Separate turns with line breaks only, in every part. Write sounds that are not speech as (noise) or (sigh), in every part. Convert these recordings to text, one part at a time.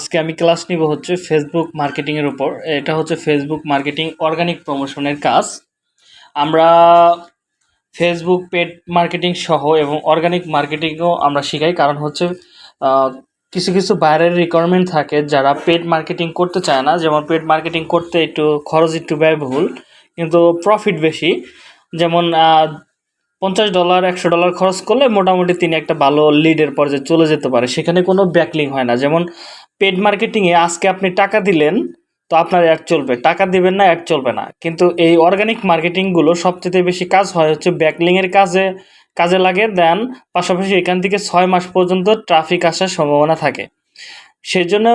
আজকে আমি ক্লাস নিব হচ্ছে ফেসবুক মার্কেটিংয়ের উপর। এটা হচ্ছে ফেসবুক মার্কেটিং অর্গানিক প্রমোশনের কাজ। আমরা ফেসবুক পেড মার্কেটিং সহ এবং অর্গানিক মার্কেটিংও আমরা শিখাই। কারণ হচ্ছে কিছু কিছু বাইরের রিকোয়ারমেন্ট থাকে যারা পেড মার্কেটিং করতে চায় না। যেমন পেড মার্কেটিং করতে একটু খরচ একটু ব্যয়বহুল, কিন্তু প্রফিট বেশি। যেমন পঞ্চাশ ডলার একশো ডলার খরচ করলে মোটামুটি তিনি একটা ভালো লিডের পর্যায়ে চলে যেতে পারে। সেখানে কোনো ব্যাকলিং হয় না। যেমন পেড মার্কেটিংয়ে আজকে আপনি টাকা দিলেন, তো আপনার অ্যাড চলবে। টাকা দিবেন না অ্যাড চলবে না। কিন্তু এই অর্গানিক মার্কেটিংগুলো সবচেয়ে বেশি কাজ হয় হচ্ছে ব্যাকলিংয়ের কাজে কাজে লাগে। দেন পাশাপাশি এখান থেকে ছয় মাস পর্যন্ত ট্রাফিক আসার সম্ভাবনা থাকে। সেই জন্য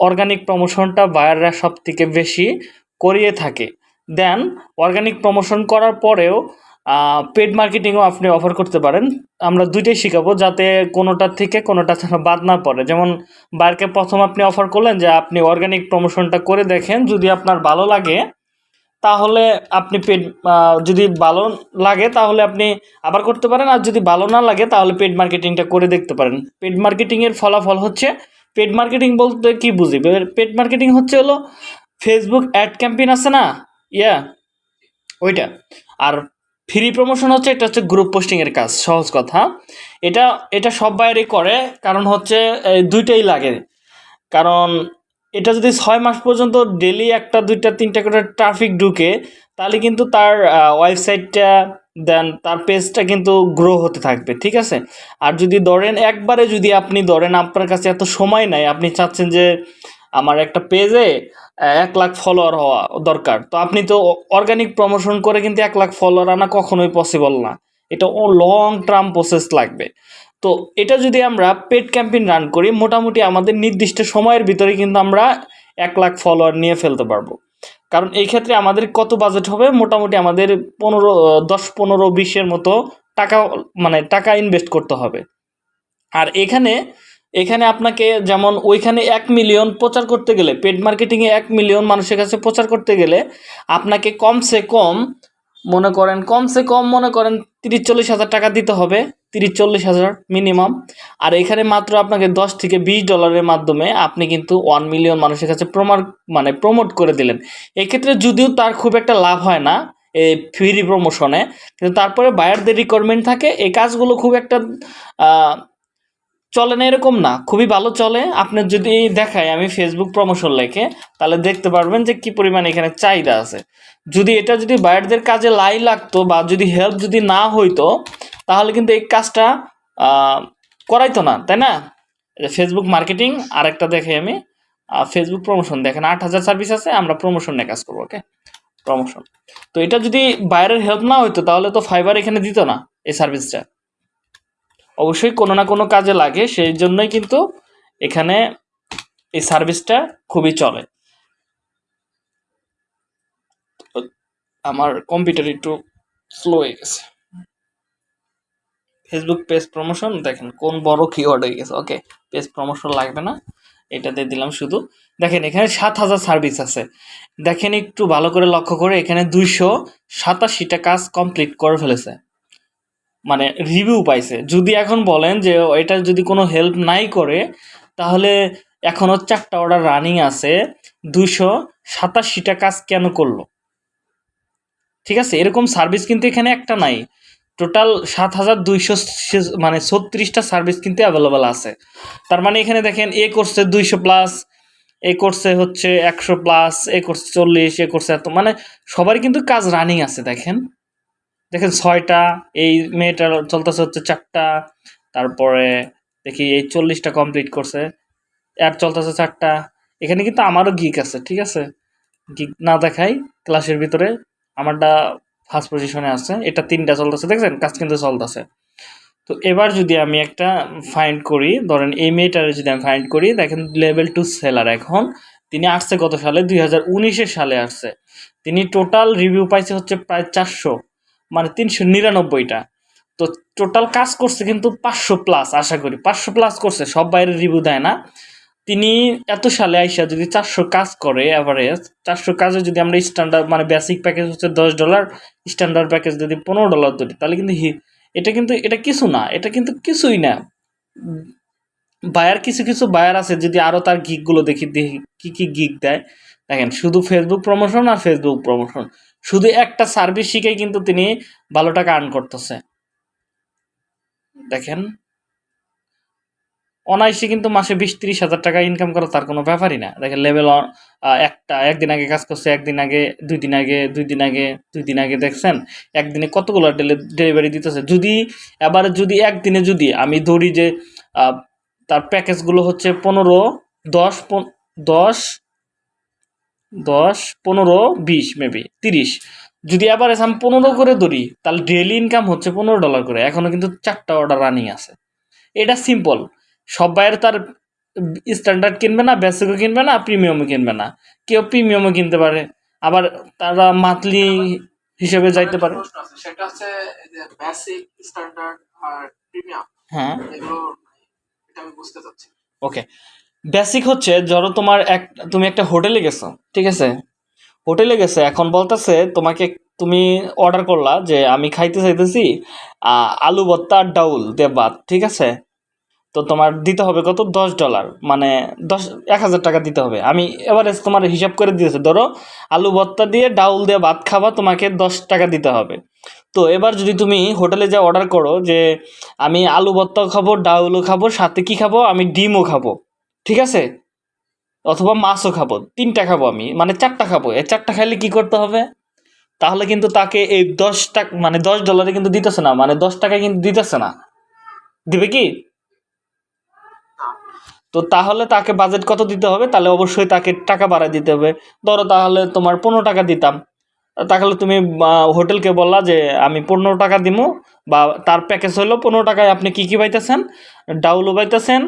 অর্গানিক প্রমোশনটা বায়াররা সব থেকে বেশি করিয়ে থাকে। দেন অর্গানিক প্রমোশন করার পরেও পেড মার্কেটিংও আপনি অফার করতে পারেন। আমরা দুইটাই শেখাবো যাতে কোনোটার থেকে কোনোটা যেন বাদ না পড়ে। যেমন বায়ারকে প্রথম আপনি অফার করলেন যে, আপনি অর্গানিক প্রমোশনটা করে দেখেন, যদি আপনার ভালো লাগে, তাহলে আপনি পেড যদি ভালো লাগে, তাহলে আপনি আবার করতে পারেন। আর যদি ভালো না লাগে, তাহলে পেড মার্কেটিংটা করে দেখতে পারেন। পেড মার্কেটিংয়ের ফলাফল হচ্ছে পেড মার্কেটিং বলতে কি বুঝি? পেড মার্কেটিং হচ্ছে হলো ফেসবুক অ্যাড ক্যাম্পেইন আছে না? ইয়া ওইটা। আর ফ্রি প্রমোশন হচ্ছে, এটা হচ্ছে গ্রুপ পোস্টিংয়ের কাজ, সহজ কথা। এটা এটা সব বাইরে করে, কারণ হচ্ছে দুইটাই লাগে। কারণ এটা যদি ছয় মাস পর্যন্ত ডেলি একটা, দুইটা, তিনটা করে ট্রাফিক ঢুকে, তাহলে কিন্তু তার ওয়েবসাইটটা দেন তার পেজটা কিন্তু গ্রো হতে থাকবে, ঠিক আছে? আর যদি ধরেন, একবারে যদি আপনি, ধরেন আপনার কাছে এত সময় নাই, আপনি চাচ্ছেন যে আমার একটা পেজে এক লাখ ফলোয়ার হওয়া দরকার। তো আপনি তো অর্গানিক প্রমোশন করে কিন্তু এক লাখ ফলোয়ার আনা কখনোই পসিবল না। এটা ও লং টার্ম প্রসেস লাগবে। তো এটা যদি আমরা পেড ক্যাম্পেইন রান করি, মোটামুটি আমাদের নির্দিষ্ট সময়ের ভিতরে কিন্তু আমরা এক লাখ ফলোয়ার নিয়ে ফেলতে পারব। কারণ এই ক্ষেত্রে আমাদের কত বাজেট হবে? মোটামুটি আমাদের পনেরো, দশ, পনেরো, বিশের মতো টাকা মানে টাকা ইনভেস্ট করতে হবে। আর এখানে এখানে আপনাকে যেমন ওইখানে এক মিলিয়ন প্রচার করতে গেলে পেড মার্কেটিংয়ে এক মিলিয়ন মানুষের কাছে প্রচার করতে গেলে, আপনাকে কমসে কম মনে করেন, কমসে কম মনে করেন তিরিশ চল্লিশ হাজার টাকা দিতে হবে, তিরিশ চল্লিশ হাজার মিনিমাম আর এখানে মাত্র আপনাকে দশ থেকে বিশ ডলারের মাধ্যমে আপনি কিন্তু ওয়ান মিলিয়ন মানুষের কাছে প্রমাণ মানে প্রমোট করে দিলেন। এক্ষেত্রে যদিও তার খুব একটা লাভ হয় না এই ফ্রি প্রমোশনে কিন্তু তারপরে বায়ারদের রিকোয়ারমেন্ট থাকে, এই কাজগুলো খুব একটা চলে না, এরকম না। খুবই ভালো চলে। আপনার যদি দেখায় আমি ফেসবুক প্রমোশন লেখে, তাহলে দেখতে পারবেন যে কি পরিমাণ এখানে চাহিদা আছে। যদি এটা যদি বায়ারদের কাজে লাই লাগতো বা যদি হেল্প যদি না হইতো, তাহলে কিন্তু এই কাজটা করাইতো না, তাই না? ফেসবুক মার্কেটিং আরেকটা দেখে আমি ফেসবুক প্রমোশন দেখেন, আট হাজার সার্ভিস আছে, আমরা প্রমোশন নিয়ে কাজ করব ওকে প্রমোশন তো এটা যদি বাইরের হেল্প না হইতো, তাহলে তো ফাইবার এখানে দিত না, এই সার্ভিসটা অবশ্যই কোনো না কোনো কাজে লাগে সেই জন্যই কিন্তু এখানে এই সার্ভিসটা খুবই চলে। আমার কম্পিউটার একটু স্লো হয়ে গেছে। ফেসবুক পেজ প্রমোশন দেখেন কোন বড় কিওয়ার্ড হয়ে গেছে ওকে পেজ প্রমোশন লাগবে না, এটা দিয়ে দিলাম শুধু। দেখেন এখানে সাত হাজার সার্ভিস আছে। দেখেন একটু ভালো করে লক্ষ্য করে, এখানে দুইশো সাতাশিটা কাজ কমপ্লিট করে ফেলেছে। মানে রিভিউ পাইছে। যদি এখন বলেন যে এটা যদি কোনো হেল্প নাই করে, তাহলে এখনও চারটা অর্ডার রানিং আছে। দুইশো সাতাশিটা কাজ কেন করল? ঠিক আছে, এরকম সার্ভিস কিন্তু এখানে একটা নাই। টোটাল সাত হাজার দুইশো মানে ছত্রিশটা সার্ভিস কিন্তু অ্যাভেলেবেল আছে। তার মানে এখানে দেখেন, এ করছে দুইশো প্লাস এ করছে হচ্ছে একশো প্লাস এ করছে চল্লিশ, এ করছে এত মানে সবারই কিন্তু কাজ রানিং আছে, দেখেন। দেখেন ছয়টা, এই মেয়েটার চলতেছে হচ্ছে চারটা, তারপরে দেখি এই চল্লিশটা কমপ্লিট করছে, আর চলতেছে চারটা। এখানে কিন্তু আমারও গিক আছে, ঠিক আছে? গিক না দেখাই ক্লাসের ভিতরে আমারটা ফার্স্ট পজিশনে আছে, এটা তিনটা চলতেছে, দেখছেন? কাজ কিন্তু চলতেছে। তো এবার যদি আমি একটা ফাইন্ড করি, ধরেন এই মেয়েটার যদি আমি ফাইন্ড করি, দেখেন লেভেল টু সেলার এখন। তিনি আসছে কত সালে? দুই সালে আসছে। তিনি টোটাল রিভিউ পাইছে হচ্ছে প্রায় চারশো। মানে তিনশো নিরানব্বইটা। তো টোটাল কাজ করছে কিন্তু পাঁচশো প্লাস আশা করি। পাঁচশো প্লাস করছে, সব বাইরে রিভিউ দেয় না। তিনি এত সালে আইসা যদি চারশো কাজ করে অ্যাভারেজ চারশো কাজে যদি আমরা স্ট্যান্ডার্ড মানে বেসিক প্যাকেজ হচ্ছে দশ ডলার স্ট্যান্ডার্ড প্যাকেজ যদি পনেরো ডলার ধরি, তাহলে কিন্তু এটা কিন্তু, এটা কিছু না, এটা কিন্তু কিছুই না। বায়ার কিছু কিছু বায়ার আছে যদি আরও তার গিকগুলো দেখি দেখি কী কী গিক দেয়। দেখেন, শুধু ফেসবুক প্রমোশন আর ফেসবুক প্রমোশন শুধু একটা সার্ভিস শিখেই কিন্তু তিনি ভালো টাকা আর্ন করতেছে। দেখেন, অনায়াসে কিন্তু মাসে বিশ তিরিশ হাজার টাকা ইনকাম করা তার কোনো ব্যাপারই না। দেখেন লেভেল একটা, একদিন আগে কাজ করছে, একদিন আগে, দুই দিন আগে, দুই দিন আগে, দুই দিন আগে, দেখছেন? একদিনে কতগুলো ডেলিভারি দিতেছে। যদি, এবারে যদি একদিনে যদি আমি ধরি যে তার প্যাকেজগুলো হচ্ছে পনেরো, দশ দশ দশ পনেরো বিশ মেবি তিরিশ। যদি আবার আমি পনেরো করে ধরি তাহলে ডেলি ইনকাম হচ্ছে পনেরো ডলার করে। এখনও কিন্তু চারটা অর্ডার রানিং আছে। এটা সিম্পল সব বাইরে তার স্ট্যান্ডার্ড কিনবে না বেসিকও কিনবে না প্রিমিয়ামও কিনবে না। কেউ প্রিমিয়ামও কিনতে পারে। আবার তারা মান্থলি হিসেবে যাইতে পারে।
সেটা হচ্ছে বেসিক স্ট্যান্ডার্ড আর প্রিমিয়াম
হ্যাঁ।
এগুলো এটা আমি বুঝতে চাচ্ছি।
ওকে বেসিক হচ্ছে ধরো তোমার এক, তুমি একটা হোটেলে গেছো, ঠিক আছে? হোটেলে গেছে, এখন বলতেছে তোমাকে তুমি অর্ডার করলা যে আমি খাইতে চাইতেছি আলু ভর্তা আর ডাউল দিয়ে ভাত, ঠিক আছে? তো তোমার দিতে হবে কত? দশ ডলার মানে দশ, এক হাজার টাকা দিতে হবে। আমি এবারে তোমার হিসাব করে দিয়েছে ধরো আলু ভর্তা দিয়ে ডাউল দিয়ে ভাত খাবা, তোমাকে দশ টাকা দিতে হবে। তো এবার যদি তুমি হোটেলে যা অর্ডার করো যে আমি আলু ভর্তাও খাব, ডাউলও খাব, সাথে কি খাব? আমি ডিমও খাব। ঠিক আছে? অথবা মাছও খাব, তিনটা খাব আমি মানে চারটা খাব। এই চারটা খাইলে কি করতে হবে? তাহলে কিন্তু তাকে এই দশ টাকা মানে দশ ডলারে কিন্তু দিতেছে না মানে দশ টাকা কিন্তু দিতেছে না। দিবে কি? তো তাহলে তাকে বাজেট কত দিতে হবে? তাহলে অবশ্যই তাকে টাকা বাড়ায় দিতে হবে। ধরো তাহলে তোমার পনেরো টাকা দিতাম। তাহলে তুমি হোটেলকে বললা যে আমি পনেরো টাকা দিমু, বা তার প্যাকেজ হলো পনেরো টাকায় আপনি কী কী পাইতেছেন? ডাউলও পাইতেছেন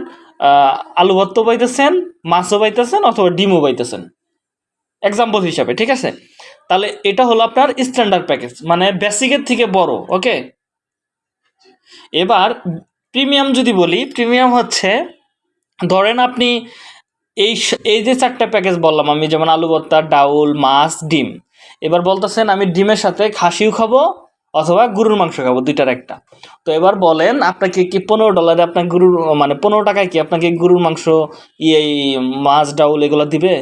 আলু ভর্তাও পাইতেছেন, মাছও পাইতেছেন অথবা ডিমও পাইতেছেন। এক্সাম্পল হিসাবে, ঠিক আছে? তাহলে এটা হলো আপনার স্ট্যান্ডার্ড প্যাকেজ মানে বেসিকের থেকে বড় ওকে এবার প্রিমিয়াম যদি বলি প্রিমিয়াম হচ্ছে, ধরেন আপনি এই এই যে চারটা প্যাকেজ বললাম আমি, যেমন আলু ভর্তা, ডাউল, মাছ, ডিম। এবার বলতেছেন আমি ডিমের সাথে খাসিও খাব অথবা গরুর মাংস খাব, দুইটার একটা। তো এবার বলেন, আপনাকে কি পনেরো ডলারে আপনার গরুর মানে পনেরো টাকায় কি আপনাকে গরুর মাংস ইয়ে মাছ, ডাউল এগুলো দিবে?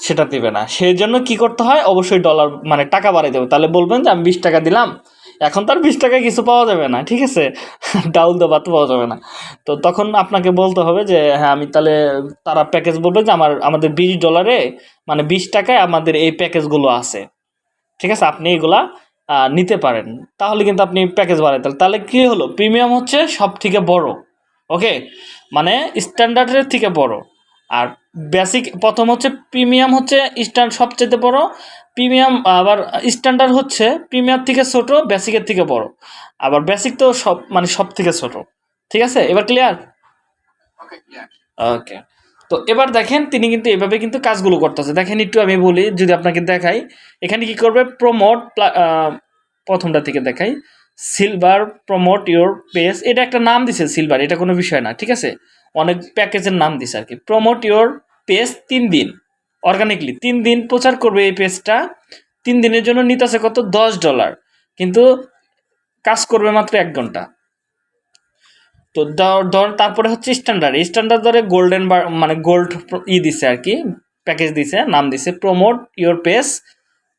সেটা দিবে না। সেই জন্য কি করতে হয়? অবশ্যই ডলার মানে টাকা বাড়াই দেবে। তাহলে বলবেন যে, আমি বিশ টাকা দিলাম। এখন তার বিশ টাকায় কিছু পাওয়া যাবে না, ঠিক আছে? (laughs) ডাউল তো পাওয়া যাবে না। তো তখন আপনাকে বলতে হবে যে হ্যাঁ আমি তাহলে তারা প্যাকেজ বলবে যে, আমার, আমাদের বিশ ডলারে মানে বিশ টাকায় আমাদের এই প্যাকেজগুলো আছে। ঠিক আছে? আপনি এগুলা নিতে পারেন। তাহলে কিন্তু আপনি প্যাকেজ বাড়াইতে। তাহলে কি হলো? প্রিমিয়াম হচ্ছে সব থেকে বড়। ওকে? মানে স্ট্যান্ডার্ডের থেকে বড়। আর বেসিক প্রথম হচ্ছে প্রিমিয়াম হচ্ছে স্ট্যান্ড সবচেয়ে বড়। প্রিমিয়াম আবার স্ট্যান্ডার্ড হচ্ছে প্রিমিয়াম থেকে ছোট বেসিকের থেকে বড়। আবার বেসিক তো সব মানে সব থেকে ছোট। ঠিক আছে? এবার ক্লিয়ার
ওকে
তো এবার দেখেন তিনি কিন্তু এভাবে কিন্তু কাজগুলো করতেছে। দেখেন একটু আমি বলি, যদি আপনাকে দেখাই, এখানে কি করবে? প্রমোট প্রথমটা থেকে দেখাই। সিলভার প্রমোট ইওর পেজ এটা একটা নাম দিছে সিলভার এটা কোনো বিষয় না, ঠিক আছে? অনেক প্যাকেজের নাম দিছে আর কি প্রমোট ইওর পেজ তিন দিন অর্গানিকলি তিন দিন প্রচার করবে এই পেজটা তিন দিনের জন্য নিতেছে কত? দশ ডলার কিন্তু কাজ করবে মাত্র এক ঘণ্টা। তো ধর- তারপরে হচ্ছে স্ট্যান্ডার্ড স্ট্যান্ডার্ড ধরে গোল্ডেন বার মানে গোল্ড ই দিছে আর কি প্যাকেজ দিছে, নাম দিছে promote your page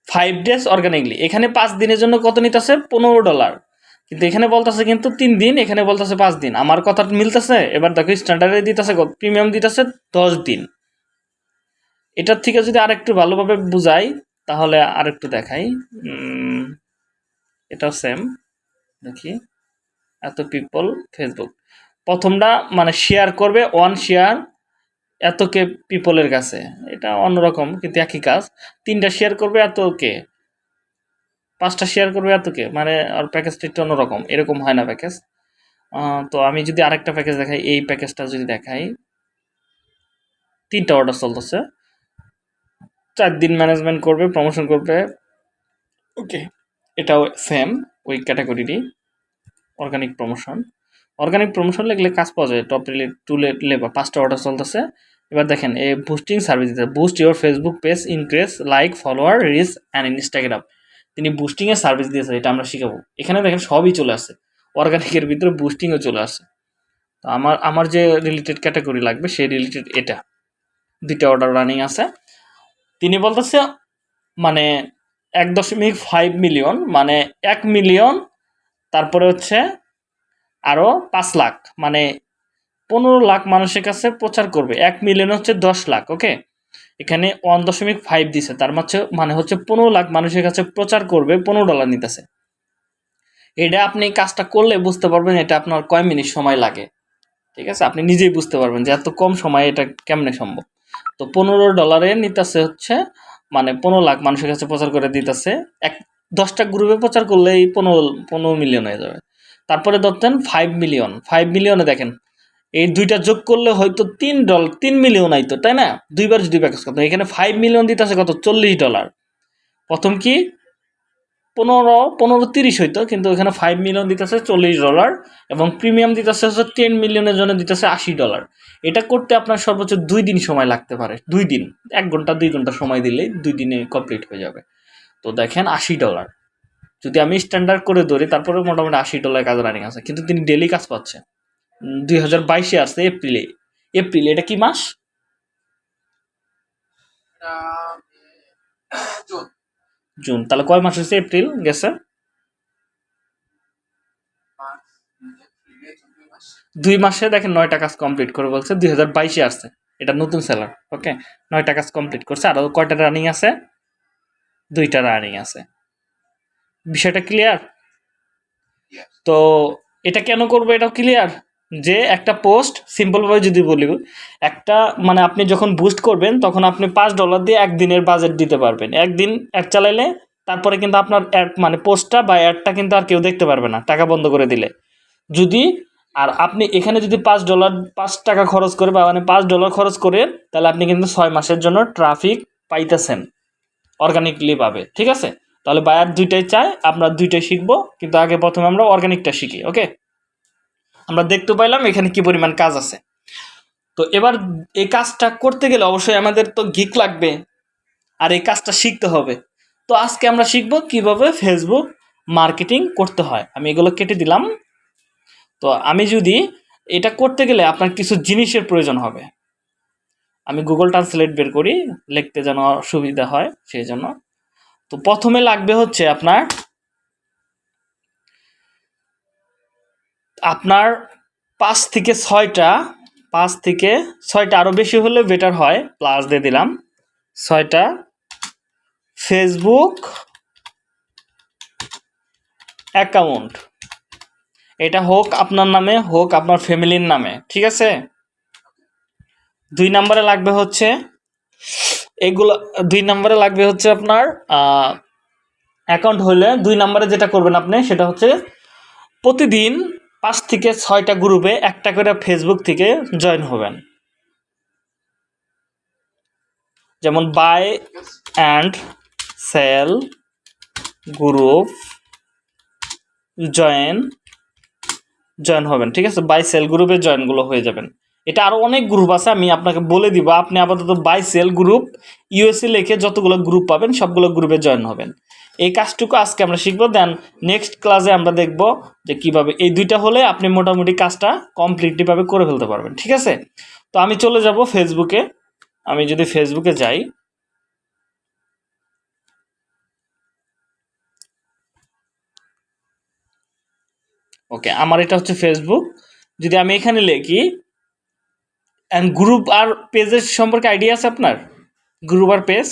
five days organically এখানে পাঁচ দিনের জন্য কত নিতেছে? পনেরো ডলার কিন্তু এখানে বলতেছে কিন্তু তিন দিন, এখানে বলতেছে পাঁচ দিন। আমার কথা মিলতেছে? এবার দেখো স্ট্যান্ডার্ডে দিতেছে প্রিমিয়াম দিতেছে দশ দিন। এটার থেকে যদি আরেকটু ভালোভাবে বুঝাই, তাহলে আরেকটু দেখাই। এটাও সেম দেখি। এত পিপল ফেসবুক প্রথমটা মানে শেয়ার করবে ওয়ান শেয়ার এত কে পিপলের কাছে। এটা অন্যরকম কিন্তু একই কাজ। তিনটা শেয়ার করবে এত কে পাঁচটা শেয়ার করবে এত কে মানে আর প্যাকেজটা একটু অন্যরকম। এরকম হয় না প্যাকেজ তো আমি যদি আরেকটা প্যাকেজ দেখাই এই প্যাকেজটা যদি দেখাই তিনটা অর্ডার চলতেছে। চার দিন ম্যানেজমেন্ট করবে প্রমোশন করবে। ওকে এটাও সেম ওই ক্যাটাগরিরই অর্গানিক প্রমোশন অর্গানিক প্রমোশন লিখলে কাজ পাওয়া যায় টপ রিলে টু লেট লেবার পাঁচটা অর্ডার চলতেছে। এবার দেখেন, এই বুস্টিং সার্ভিস দিতে boost your Facebook page increase like follower reach and Instagram তিনি বুস্টিংয়ের সার্ভিস দিয়েছে, এটা আমরা শিখাবো। এখানে দেখেন সবই চলে আসে। অর্গানিকের ভিতরে বুস্টিংও চলে আসে। তো আমার আমার যে রিলেটেড ক্যাটাগরি লাগবে, সেই রিলেটেড এটা। দুইটা অর্ডার রানিং আছে। তিনি বলতেছে মানে এক দশমিক ফাইভ মিলিয়ন মানে এক মিলিয়ন তারপরে হচ্ছে আরও পাঁচ লাখ মানে পনেরো লাখ মানুষের কাছে প্রচার করবে। এক মিলিয়ন হচ্ছে দশ লাখ ওকে এখানে ওয়ান দশমিক ফাইভ দিছে, তার মাঝে মানে হচ্ছে পনেরো লাখ মানুষের কাছে প্রচার করবে, পনেরো ডলার নিতেছে। এটা আপনি কাজটা করলে বুঝতে পারবেন এটা আপনার কয় মিনিট সময় লাগে, ঠিক আছে? আপনি নিজেই বুঝতে পারবেন যে এত কম সময়ে এটা কেমনে সম্ভব। তো পনেরো ডলারে নিতেছে হচ্ছে মানে পনেরো লাখ মানুষের কাছে প্রচার করে দিতেছে, এক দশটা গ্রুপে প্রচার করলেই পনেরো পনেরো মিলিয়ন হয়ে যাবে। তারপরে ধরতেন ফাইভ মিলিয়ন ফাইভ মিলিয়নে দেখেন, এই দুইটা যোগ করলে হয়তো তিন ডলার তিন মিলিয়ন আইতো, তাই না? দুইবার যদি প্যাকেজ করতো এখানে ফাইভ মিলিয়ন দিতেছে কত? চল্লিশ ডলার। প্রথম কি? পনেরো পনেরো তিরিশ হইতো, কিন্তু এখানে ফাইভ মিলিয়ন দিতেছে চল্লিশ ডলার এবং প্রিমিয়াম দিতেছে হচ্ছে টেন মিলিয়নের জন্য দিতেছে আশি ডলার। এটা করতে আপনার সর্বোচ্চ দুই দিন সময় লাগতে পারে, দুই দিন। এক ঘণ্টা, দুই ঘণ্টা সময় দিলেই দুই দিনে কমপ্লিট হয়ে যাবে। তো দেখেন আশি ডলার। যদি আমি স্ট্যান্ডার্ড করে ধরি তারপরে মোটামুটি আশি ডলার কাজ রানিং আছে। কিন্তু তিনি ডেলি কাজ পাচ্ছে দুই হাজার বাইশে আসছে এপ্রিলে এপ্রিল এটা কি মাস?
জুন।
তাহলে কয় মাস হচ্ছে এপ্রিল গেছে?
দুই মাসে
দেখেন নয়টা কাজ কমপ্লিট করে বলছে। দুই হাজার বাইশে আসছে। এটা নতুন সেলার ওকে নয়টা কাজ কমপ্লিট করছে। আরও কয়টা রানিং আছে? দুইটা রানিং আছে। বিষয়টা ক্লিয়ার তো এটা কেন করব এটাও ক্লিয়ার যে একটা পোস্ট সিম্পলভাবে যদি বলি একটা মানে আপনি যখন বুস্ট করবেন তখন আপনি পাঁচ ডলার দিয়ে একদিনের বাজেট দিতে পারবেন। একদিন অ্যাড চালাইলে তারপরে কিন্তু আপনার অ্যাড মানে পোস্টটা বা অ্যাডটা কিন্তু আর কেউ দেখতে পারবে না টাকা বন্ধ করে দিলে। যদি আর আপনি এখানে যদি পাঁচ ডলার পাঁচ টাকা খরচ করে বা মানে পাঁচ ডলার খরচ করে তাহলে আপনি কিন্তু ছয় মাসের জন্য ট্রাফিক পাইতেছেন। অর্গানিকলি পাবে, ঠিক আছে? তাহলে বায়ার দুইটাই চায়, আমরা দুইটাই শিখব, কিন্তু আগে প্রথমে আমরা অর্গানিকটা শিখি ওকে আমরা দেখতে পাইলাম এখানে কি পরিমাণ কাজ আছে। তো এবার এই কাজটা করতে গেলে অবশ্যই আমাদের তো গিক লাগবে, আর এই কাজটা শিখতে হবে। তো আজকে আমরা শিখব কীভাবে ফেসবুক মার্কেটিং করতে হয়। আমি এগুলো কেটে দিলাম। তো আমি যদি এটা করতে গেলে আপনার কিছু জিনিসের প্রয়োজন হবে। আমি গুগল ট্রান্সলেট বের করি, লিখতে যেন সুবিধা হয়, সেই জন্য। তো প্রথমে লাগবে হচ্ছে আপনার আপনার পাঁচ থেকে ছয়টা, পাঁচ থেকে ছয়টা আরও বেশি হলে বেটার হয় প্লাস দিয়ে দিলাম। ছয়টা ফেসবুক অ্যাকাউন্ট এটা হোক আপনার নামে, হোক আপনার ফ্যামিলির নামে, ঠিক আছে? দুই নম্বরে লাগবে হচ্ছে, এগুলো, দুই নম্বরে লাগবে হচ্ছে আপনার অ্যাকাউন্ট হলে দুই নম্বরে যেটা করবেন আপনি, সেটা হচ্ছে প্রতিদিন পাঁচ থেকে ছয়টা গ্রুপে একটা করে ফেসবুক থেকে জয়েন হবেন। যেমন buy and sell group join join হবেন, ঠিক আছে? বাই সেল গ্রুপে জয়েনগুলো হয়ে যাবেন। এটা আরও অনেক গ্রুপ আছে, আমি আপনাকে বলে দিব। আপনি আপাতত বাই সেল গ্রুপ ইউএসএ লিখে যতগুলো গ্রুপ পাবেন, সবগুলো গ্রুপে জয়েন হবেন। এই কাজটুকু আজকে আমরা শিখব দেন নেক্সট ক্লাসে আমরা দেখব যে কীভাবে এই দুইটা হলে আপনি মোটামুটি কাজটা কমপ্লিটলিভাবে করে ফেলতে পারবেন, ঠিক আছে? তো আমি চলে যাব ফেসবুকে আমি যদি ফেসবুকে যাই ওকে আমার এটা হচ্ছে ফেসবুক যদি আমি এখানে লিখি অ্যান্ড গ্রুপ আর পেজের সম্পর্কে আইডিয়া আছে আপনার? গ্রুপ আর পেজ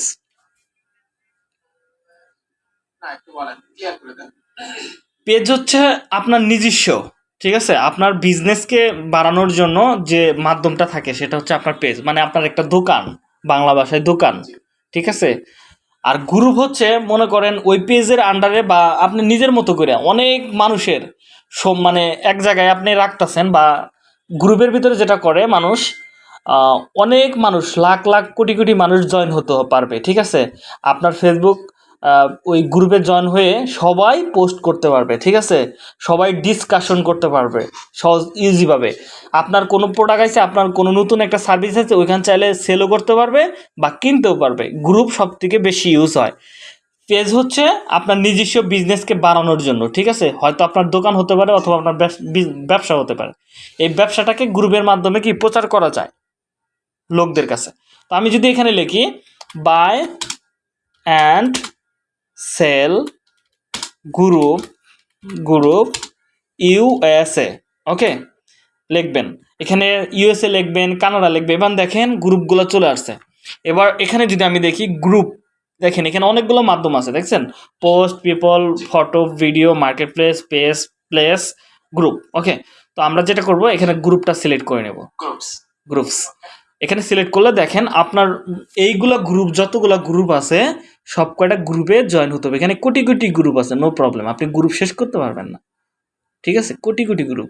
পেজ হচ্ছে আপনার নিজস্ব ঠিক আছে? আপনার বিজনেসকে বাড়ানোর জন্য যে মাধ্যমটা থাকে সেটা হচ্ছে আপনার পেজ মানে আপনার একটা দোকান বাংলা ভাষায় দোকান ঠিক আছে? আর গ্রুপ হচ্ছে মনে করেন ওই পেজের আন্ডারে বা আপনি নিজের মতো করে অনেক মানুষের সব মানে এক জায়গায় আপনি রাখতেছেন বা গ্রুপের ভিতরে যেটা করে মানুষ অনেক মানুষ, লাখ লাখ, কোটি কোটি মানুষ জয়েন হতে পারবে, ঠিক আছে? আপনার ফেসবুক ওই গ্রুপে জয়েন হয়ে সবাই পোস্ট করতে পারবে, ঠিক আছে? সবাই ডিসকাশন করতে পারবে, সহজ ইজিভাবে আপনার কোনো প্রোডাক্ট আছে, আপনার কোনো নতুন একটা সার্ভিস আছে, ওইখান চাইলে সেলও করতে পারবে বা কিনতেও পারবে। গ্রুপ সব থেকে বেশি ইউজ হয়। পেজ হচ্ছে আপনার নিজস্ব বিজনেসকে বাড়ানোর জন্য, ঠিক আছে? হয়তো আপনার দোকান হতে পারে অথবা আপনার ব্যবস- হতে পারে। এই ব্যবসাটাকে গ্রুপের মাধ্যমে কি প্রচার করা যায় লোকদের কাছে? তো আমি যদি এখানে লিখি buy and sell group group USA okay লিখবেন। এখানে ইউএসএ লিখবেন কানাডা লিখবেন, এবার দেখেন গ্রুপগুলো চলে আসছে। এবার এখানে যদি আমি দেখি গ্রুপ দেখেন এখানে অনেকগুলো মাধ্যম আছে দেখছেন? Post people photo video marketplace page place group okay তো আমরা যেটা করব এখানে গ্রুপটা সিলেক্ট করে নেব।
Groups.
গ্রুপস এখানে সিলেক্ট করলে দেখেন আপনার এইগুলো গ্রুপ যতগুলা গ্রুপ আছে সব কয়টা গ্রুপে জয়েন হতে হবে। এখানে কোটি কোটি গ্রুপ আছে নো প্রবলেম আপনি গ্রুপ শেষ করতে পারবেন না। ঠিক আছে? কোটি কোটি গ্রুপ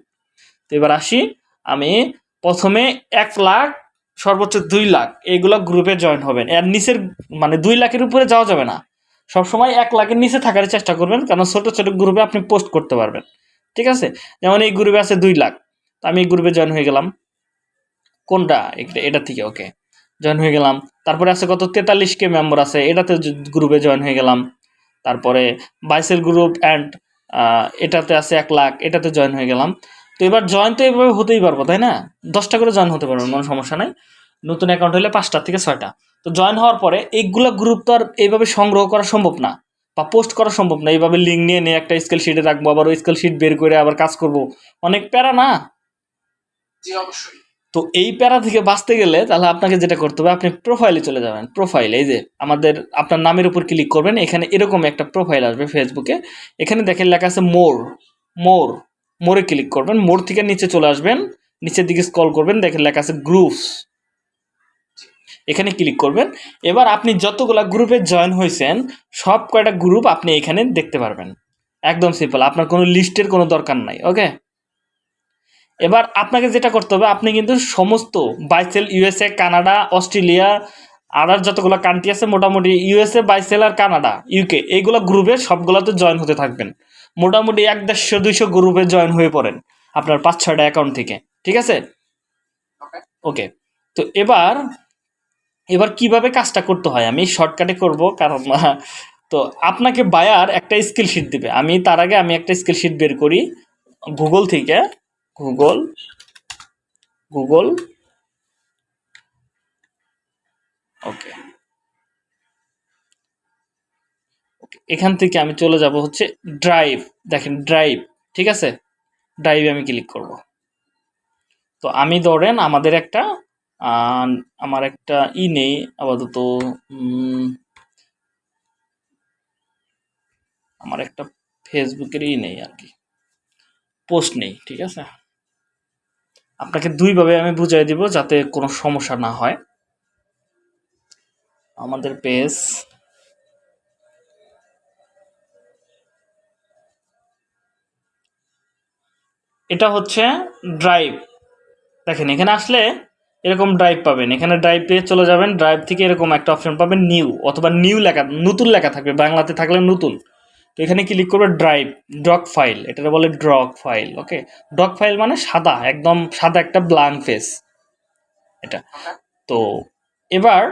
তো এবার আসি আমি প্রথমে এক লাখ সর্বোচ্চ দুই লাখ এইগুলা গ্রুপে জয়েন হবেন। এর নিচের মানে দুই লাখের উপরে যাওয়া যাবে না। সবসময় এক লাখের নিচে থাকার চেষ্টা করবেন কারণ ছোট ছোট গ্রুপে আপনি পোস্ট করতে পারবেন। ঠিক আছে? যেমন এই গ্রুপে আছে দুই লাখ। আমি এই গ্রুপে জয়েন হয়ে গেলাম। কোনটা? এটা থেকে ওকে জয়েন হয়ে গেলাম। তারপরে আছে কত? তেতাল্লিশ কে মেম্বার আছে। এটাতে গ্রুপে জয়েন হয়ে গেলাম। তারপরে বাইসেল গ্রুপ অ্যান্ড এটাতে আছে এক লাখ। এটাতে জয়েন হয়ে গেলাম। এবার জয়েন তো এইভাবে হতেই পারব তাই না? দশটা করে জয়েন হতে পারবেন কোনো সমস্যা নাই। নতুন অ্যাকাউন্ট হলে পাঁচটা থেকে ছয়টা। তো জয়েন হওয়ার পরে এইগুলো গ্রুপ তো আর এইভাবে সংগ্রহ করা সম্ভব না বা পোস্ট করা সম্ভব না। এইভাবে লিঙ্ক নিয়ে নিয়ে একটা স্কেল শিটে রাখব আবার ওই স্কেল শিট বের করে আবার কাজ করব। অনেক প্যারা না?
অবশ্যই।
তো এই প্যারা থেকে বাঁচতে গেলে তাহলে আপনাকে যেটা করতে হবে আপনি প্রোফাইলে চলে যাবেন। প্রোফাইল এই যে আমাদের আপনার নামের উপর ক্লিক করবেন এখানে এরকম একটা প্রোফাইল আসবে ফেসবুকে এখানে দেখেন লেখা আছে মোর মোর মোরে ক্লিক করবেন মোর থেকে নিচে চলে আসবেন, নিচের দিকে স্ক্রল করবেন, দেখেন লেখা আছে গ্রুপস এখানে ক্লিক করবেন। এবার আপনি যতগুলা গ্রুপে জয়েন হয়েছেন, সব কয়টা গ্রুপ আপনি এখানে দেখতে পারবেন। একদম সিম্পল আপনার কোনো লিস্টের কোনো দরকার নাই ওকে এবার আপনাকে যেটা করতে হবে, আপনি কিন্তু সমস্ত buy sell USA Canada Australia other যতগুলো কান্ট্রি আছে, মোটামুটি ইউএসএ বাইসেল আর কানাডা ইউকে এইগুলো গ্রুপে সবগুলোতে জয়েন হতে থাকবেন। মোটামুটি এক দেড়শো দুইশো গ্রুপে জয়েন হয়ে পড়েন আপনার পাঁচ ছয়টা অ্যাকাউন্ট থেকে। ঠিক আছে?
ওকে
তো এবার এবার কীভাবে কাজটা করতে হয়? আমি শর্টকাটে করব কারণ তো আপনাকে বায়ার একটা স্কিল শিট দিবে। আমি তার আগে আমি একটা স্কিল শিট বের করি গুগল থেকে। গুগল গুগল ওকে এখান থেকে আমি চলে যাব হচ্ছে ড্রাইভ দেখেন ড্রাইভ ঠিক আছে? ড্রাইভে আমি ক্লিক করব। তো আমি ধরেন আমাদের একটা আমার একটা ই নেই, আপাতত আমার একটা ফেসবুকের ই নেই আর কি পোস্ট নেই, ঠিক আছে? আপনাকে দুইভাবে আমি বুঝাই দিব যাতে কোনো সমস্যা না হয়। আমাদের পেজ এটা হচ্ছে ড্রাইভ দেখেন, এখানে আসলে এরকম ড্রাইভ পাবেন। এখানে ড্রাইভ পেয়ে চলে যাবেন। ড্রাইভ থেকে এরকম একটা অপশন পাবেন নিউ অথবা নিউ লেখা, নতুন লেখা থাকবে। বাংলাতে থাকলে নতুন। তো এখানে ক্লিক করবে ড্রাইভ ড্রক ফাইল এটা বলে ড্রক ফাইল ওকে ড্রক ফাইল মানে সাদা, একদম সাদা একটা ব্ল্যাঙ্ক ফেস এটা। তো এবার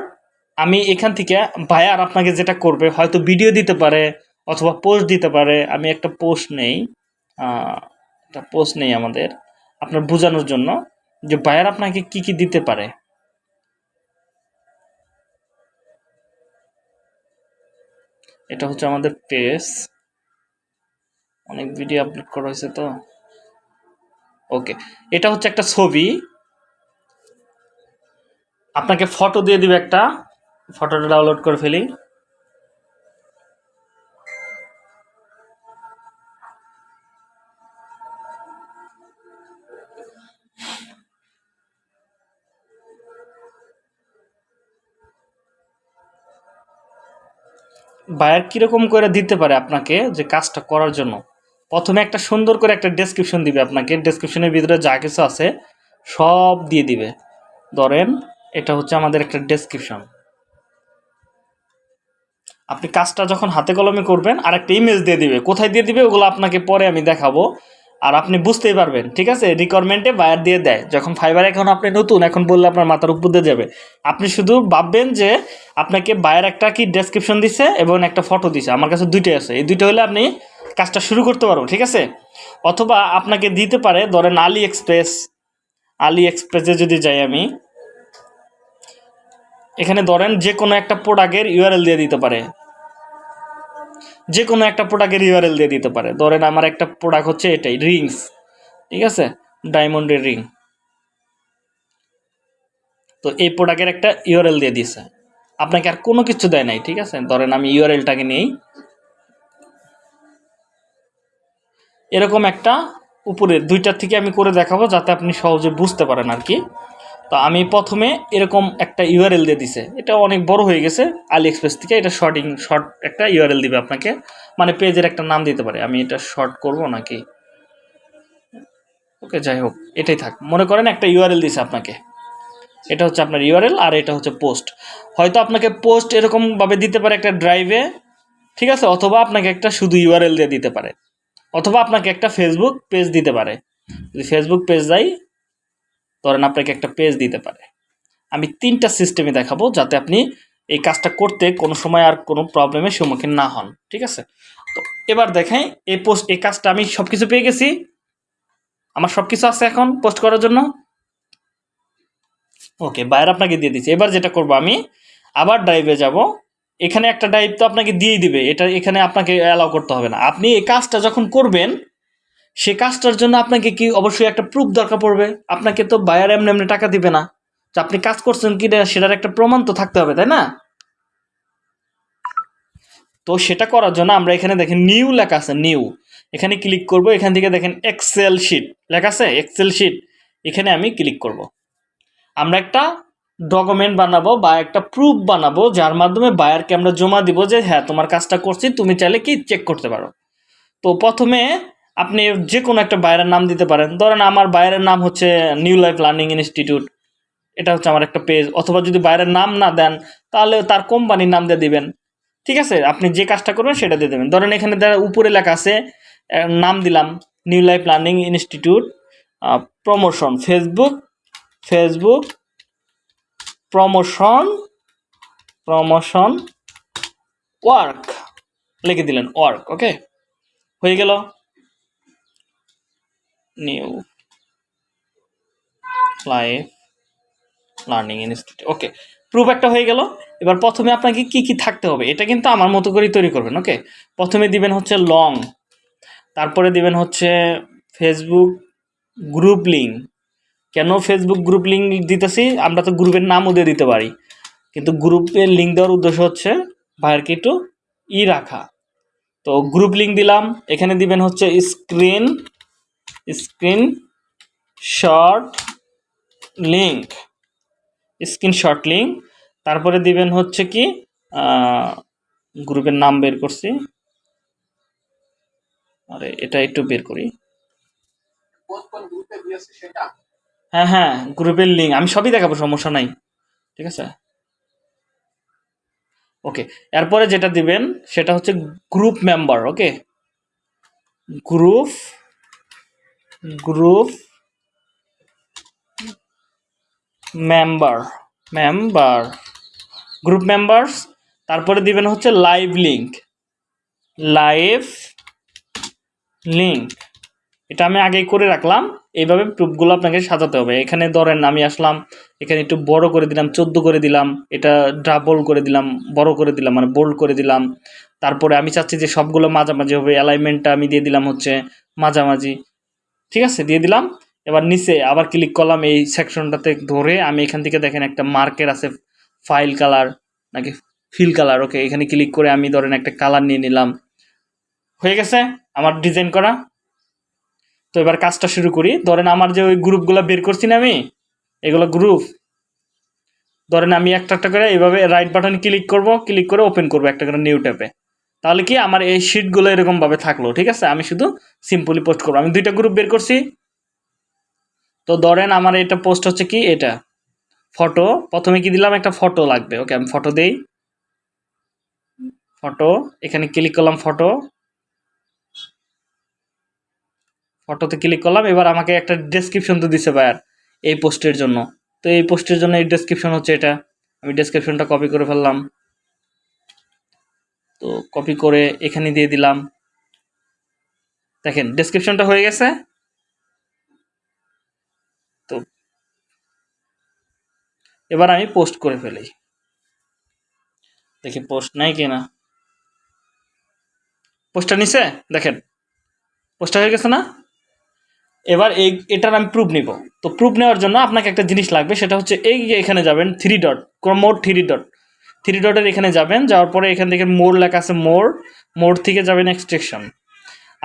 আমি এখান থেকে বায়ার আপনাকে যেটা করবে, হয়তো ভিডিও দিতে পারে অথবা পোস্ট দিতে পারে। আমি একটা পোস্ট নেই। একটা পোস্ট নেই আমাদের, আপনার বোঝানোর জন্য যে বায়ার আপনাকে কি কি দিতে পারে। এটা হচ্ছে আমাদের পেজ অনেক ভিডিও আপলোড করা হয়েছে তো। ওকে এটা হচ্ছে একটা ছবি। আপনাকে ফটো দিয়ে দিবে একটা। ফটোটা ডাউনলোড করে ফেলি। বায়ার কীরকম করে দিতে পারে আপনাকে যে কাজটা করার জন্য? প্রথমে একটা সুন্দর করে একটা ডেসক্রিপশন দিবে আপনাকে। ডেসক্রিপশনের ভিতরে যা কিছু আছে সব দিয়ে দিবে। ধরেন, এটা হচ্ছে আমাদের একটা ডেসক্রিপশন আপনি কাজটা যখন হাতে কলমে করবেন আর একটা ইমেজ দিয়ে দিবে। কোথায় দিয়ে দিবে, ওগুলো আপনাকে পরে আমি দেখাবো। আর আপনি বুঝতেই পারবেন, ঠিক আছে? রিকোয়ারমেন্টে বায়ার দিয়ে দেয়। যখন ফাইবার এখন আপনি নতুন, এখন বললে আপনার মাথার উপর দিয়ে যাবে। আপনি শুধু ভাববেন যে আপনাকে বায়ার একটা কি ডেসক্রিপশন দিছে এবং একটা ফটো দিছে। আমার কাছে দুইটাই আছে। এই দুইটা হলে আপনি কাজটা শুরু করতে পারব ঠিক আছে? অথবা আপনাকে দিতে পারে, ধরেন আলি এক্সপ্রেস আলি এক্সপ্রেসে যদি যাই আমি, এখানে ধরেন যে কোনো একটা প্রোডাক্টের ইউআরএল দিয়ে দিতে পারে। যে কোনো একটা প্রোডাক্টের ইউআরএল দিয়ে দিতে পারে। ধরেন আমার একটা প্রোডাক্ট হচ্ছে এটাই রিংস ঠিক আছে? ডায়মন্ডের রিং তো এই প্রোডাক্টের একটা ইউআরএল দিয়ে দিছে। আপনাকে আর কোনো কিছু দেয় নাই, ঠিক আছে? ধরেন আমি ইউআরএলটাকে নিই এরকম একটা উপরে, দুইটার থেকে আমি করে দেখাবো যাতে আপনি সহজে বুঝতে পারেন আর কি। তো আমি প্রথমে এরকম একটা ইউআরএল দিয়ে দিছে। এটা অনেক বড় হয়ে গেছে আলি এক্সপ্রেস থেকে। এটা শর্টিং শর্ট একটা ইউআরএল দিবে আপনাকে। মানে পেজের একটা নাম দিতে পারে। আমি এটা শর্ট করব নাকি? ওকে, যাই হোক, এটাই থাক। মনে করেন একটা ইউআরএল দিছে আপনাকে। এটা হচ্ছে আপনার ইউআরএল আর এটা হচ্ছে পোস্ট হয়তো আপনাকে পোস্ট এরকমভাবে দিতে পারে একটা ড্রাইভে ঠিক আছে? অথবা আপনাকে একটা শুধু ইউআরএল দিয়ে দিতে পারে। অথবা আপনাকে একটা ফেসবুক পেজ দিতে পারে। যদি ফেসবুক পেজ যাই ধরেন আপনাকে একটা পেজ দিতে পারে। আমি তিনটা সিস্টেমে দেখাবো যাতে আপনি এই কাজটা করতে কোনো সময় আর কোনো প্রবলেমের সম্মুখীন না হন, ঠিক আছে? তো এবার দেখেন, এই পোস্ট এই কাজটা আমি সব কিছু পেয়ে গেছি। আমার সব কিছু আছে এখন পোস্ট করার জন্য। ওকে বাইরে আপনাকে দিয়ে দিচ্ছি এবার যেটা করব আমি, আবার ড্রাইভে যাব। এখানে একটা ড্রাইভ তো আপনাকে দিয়েই দিবে। এটা এখানে আপনাকে অ্যালাউ করতে হবে না। আপনি এই কাজটা যখন করবেন সে কাজটার জন্য আপনাকে কি অবশ্যই একটা প্রুফ দরকার পড়বে? আপনাকে তো বায়ার এমনি এমনি টাকা দিবে না। যে আপনি কাজ করছেন কি না সেটার একটা প্রমাণ তো থাকতে হবে, তাই না? তো সেটা করার জন্য আমরা এখানে দেখেন নিউ লেখা আছে নিউ এখানে ক্লিক করব, এখান থেকে দেখেন এক্সেল শিট লেখা আছে এক্সেল শিট এখানে আমি ক্লিক করব। আমরা একটা ডকুমেন্ট বানাবো বা একটা প্রুফ বানাবো, যার মাধ্যমে বায়ারকে আমরা জমা দিব যে হ্যাঁ তোমার কাজটা করছি, তুমি চাইলে কি চেক করতে পারো? তো প্রথমে আপনি যে কোনো একটা বাইরের নাম দিতে পারেন। ধরেন আমার বাইরের নাম হচ্ছে নিউ লাইফ লার্নিং ইনস্টিটিউট এটা হচ্ছে আমার একটা পেজ অথবা যদি বাইরের নাম না দেন, তাহলে তার কোম্পানির নাম দিয়ে দিবেন। ঠিক আছে? আপনি যে কাজটা করবেন, সেটা দিয়ে দেবেন। ধরেন এখানে দেখা উপরে লেখা আছে নাম দিলাম new life learning institute promotion Facebook Facebook promotion promotion work লিখে দিলেন ওয়ার্ক ওকে হয়ে গেল। New life learning institute okay proof একটা হয়ে গেল। এবার প্রথমে আপনাকে কি কি থাকতে হবে, এটা কিন্তু আমার মতো করেই তৈরি করবেন ওকে প্রথমে দিবেন হচ্ছে লং তারপরে দিবেন হচ্ছে ফেসবুক গ্রুপ লিঙ্ক কেন ফেসবুক গ্রুপ লিঙ্ক দিতেছি? আমরা তো গ্রুপের নামও দিয়ে দিতে পারি। কিন্তু গ্রুপের লিঙ্ক দেওয়ার উদ্দেশ্য হচ্ছে ভাইয়ারকে একটু ই রাখা। তো গ্রুপ লিঙ্ক দিলাম, এখানে দিবেন হচ্ছে screen screen short link screenshot link তারপরে দিবেন হচ্ছে কি গ্রুপের নাম বের করছি। আরে, এটা একটু বের করি। হ্যাঁ হ্যাঁ গ্রুপের লিঙ্ক আমি সবই দেখাবো, সমস্যা নাই। ঠিক আছে? ওকে, এরপরে যেটা দিবেন, সেটা হচ্ছে group member, okay? Group group member member, group members, তারপরে দিবেন হচ্ছে লাইভ লিঙ্ক লাইভ লিঙ্ক এটা আমি আগেই করে রাখলাম। এইভাবে প্রুফগুলো আপনাকে সাজাতে হবে। এখানে ধরেন আমি আসলাম, এখানে একটু বড় করে দিলাম, চোদ্দ করে দিলাম, এটা ডাবল করে দিলাম, বড় করে দিলাম মানে বোল্ড করে দিলাম। তারপরে আমি চাচ্ছি যে সবগুলো মাঝামাঝি হবে। অ্যালাইনমেন্টটা আমি দিয়ে দিলাম হচ্ছে মাঝামাঝি। ঠিক আছে, দিয়ে দিলাম। এবার নিচে আবার ক্লিক করলাম এই সেকশনটাতে ধরে। আমি এখান থেকে দেখেন একটা মার্কের আছে ফাইল কালার নাকি ফিল কালার ওকে এখানে ক্লিক করে আমি ধরেন একটা কালার নিয়ে নিলাম। হয়ে গেছে আমার ডিজাইন করা। তো এবার কাজটা শুরু করি। ধরেন আমার যে ওই গ্রুপগুলো বের করছি না আমি, এগুলো গ্রুপ ধরেন আমি একটা একটা করে এইভাবে রাইট বাটন ক্লিক করব ক্লিক করে ওপেন করব একটা করে নিউ ট্যাপে তাহলে কি আমার এই শিটগুলো এরকমভাবে থাকল, ঠিক আছে? আমি শুধু সিম্পলি পোস্ট করব। আমি দুইটা গ্রুপ বের করছি। তো ধরেন আমার এটা পোস্ট হচ্ছে কি? এটা। ফটো প্রথমে কি দিলাম? একটা ফটো লাগবে। ওকে আমি ফটো দেই। ফটো এখানে ক্লিক করলাম ফটো ফটোতে ক্লিক করলাম। এবার আমাকে একটা ডেসক্রিপশন তো দিছে ভাইয়ার এই পোস্টের জন্য। তো এই পোস্টের জন্য এই ডেসক্রিপশন হচ্ছে এটা। আমি ডেসক্রিপশনটা কপি করে ফেললাম। তো কপি করে এখানে দিয়ে দিলাম। দেখেন ডেসক্রিপশনটা হয়ে গেছে। তো এবার আমি পোস্ট করে ফেলি। দেখি পোস্ট নাই কিনা। পোস্টটা নিছে? দেখেন পোস্টটা হয়ে গেছে না? এবার এই, এটার আমি প্রুফ নিব। তো প্রুফ নেওয়ার জন্য আপনাকে একটা জিনিস লাগবে, সেটা হচ্ছে এই যে এখানে যাবেন three dot more three dot three ডটের এখানে যাবেন, যাওয়ার পরে এখান থেকে মোর লেখা আছে মোর মোর থেকে যাবেন এক্সট্রেকশন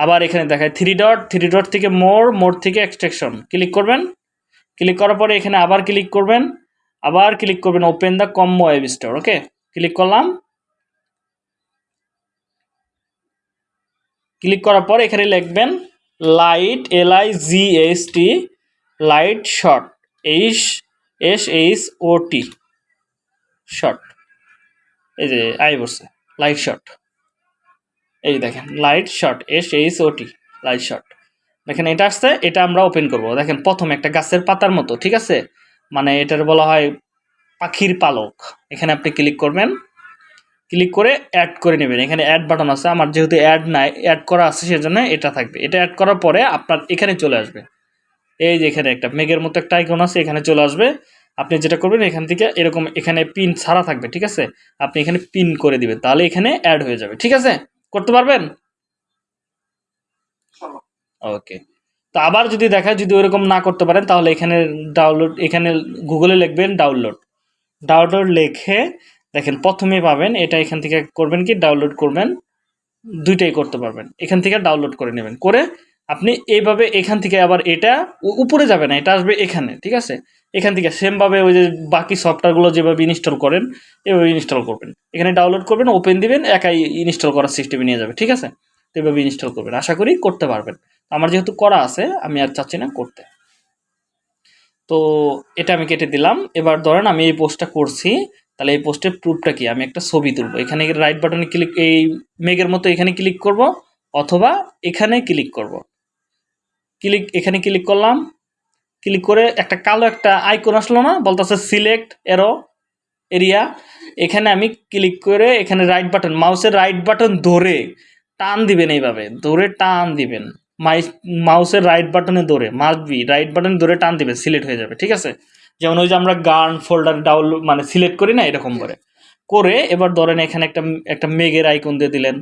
আবার এখানে দেখায় থ্রি ডট থ্রি ডট থেকে মোর মোর থেকে এক্সট্রেকশন ক্লিক করবেন ক্লিক করার পরে এখানে আবার ক্লিক করবেন, আবার ক্লিক করবেন open the combo web store okay click করলাম। ক্লিক করার পর এখানে লিখবেন light L I G S T light short H S H O T short এই যে আই বসছে লাইট শর্ট এই দেখেন light short S H O T light short দেখেন, এটা আসছে, এটা আমরা ওপেন করব। দেখেন, প্রথম একটা গাছের পাতার মতো, ঠিক আছে? মানে এটার বলা হয় পাখির পালক। এখানে আপনি ক্লিক করবেন। ক্লিক করে অ্যাড করে নেবেন। এখানে অ্যাড বাটন আছে, আমার যেহেতু অ্যাড নাই অ্যাড করা আছে, সেজন্য এটা থাকবে। এটা অ্যাড করার পরে আপনার এখানে চলে আসবে। এই যে এখানে একটা মেঘের মতো একটা আইকন আছে, এখানে চলে আসবে। আপনি যেটা করবেন, এখান থেকে এরকম এখানে পিন ছাড়া থাকবে, ঠিক আছে? আপনি এখানে পিন করে দিবেন, তাহলে এখানে অ্যাড হয়ে যাবে, ঠিক আছে? করতে পারবেন? ওকে। তো আবার যদি দেখায়, যদি ওরকম না করতে পারেন, তাহলে এখানে ডাউনলোড এখানে গুগলে লিখবেন ডাউনলোড ডাউনলোড লিখে দেখেন, প্রথমে পাবেন, এটা এখান থেকে করবেন কি? ডাউনলোড করবেন, দুইটাই করতে পারবেন। এখান থেকে ডাউনলোড করে নেবেন। করে আপনি এইভাবে এখান থেকে আবার এটা উপরে যাবে না, এটা আসবে এখানে, ঠিক আছে? এখান থেকে সেমভাবে ওই যে বাকি সফটওয়্যারগুলো যেভাবে ইনস্টল করেন, এভাবে ইনস্টল করবেন। এখানে ডাউনলোড করবেন ওপেন দিবেন, একাই ইনস্টল করার সিস্টেমে নিয়ে যাবে, ঠিক আছে? তো এভাবে ইনস্টল করবেন, আশা করি করতে পারবেন। আমার যেহেতু করা আছে, আমি আর চাচ্ছি না করতে। তো এটা আমি কেটে দিলাম, এবার ধরেন আমি এই পোস্টটা করছি, তাহলে এই পোস্টের প্রুফটা কি? আমি একটা ছবি তুলবো, এখানে রাইট বাটনে ক্লিক এই মেঘের মতো এখানে ক্লিক করব, অথবা এখানে ক্লিক করব। ক্লিক, এখানে ক্লিক করলাম। ক্লিক করে একটা কালো একটা আইকন আসলো না, বলতেছে সিলেক্ট এরো এরিয়া এখানে আমি ক্লিক করে এখানে রাইট বাটন মাউসের রাইট বাটন ধরে টান দিবেন এইভাবে, ধরে টান দিবেন। মাই, মাউসের রাইট বাটনে ধরে মাস্ট বি রাইট বাটন ধরে টান দিবেন, সিলেক্ট হয়ে যাবে, ঠিক আছে? যেমন ওই যে আমরা গান ফোল্ডার ডাউনলোড মানে সিলেক্ট করি না এরকম করে। করে এবার ধরেন এখানে একটা একটা মেঘের আইকন দিয়ে দিলেন,